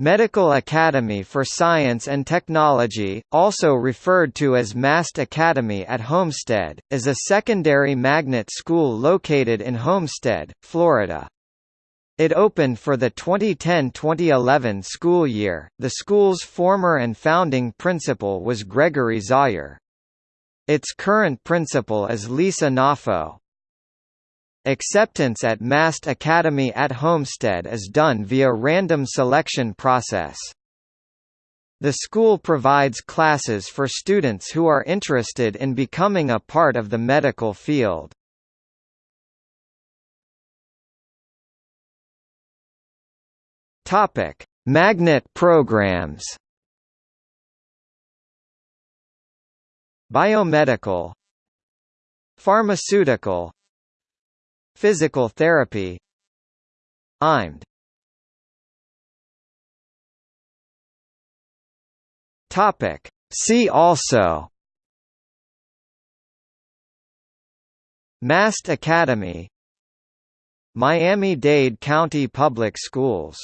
Medical Academy for Science and Technology, also referred to as MAST Academy at Homestead, is a secondary magnet school located in Homestead, Florida. It opened for the 2010-2011 school year. The school's former and founding principal was Gregory Zauer. Its current principal is Lisa Nafo. Acceptance at MAST Academy at Homestead is done via random selection process. The school provides classes for students who are interested in becoming a part of the medical field. Topic: Magnet programs. Biomedical Pharmaceutical Physical therapy IMD Topic See also Mast Academy Miami-Dade County Public Schools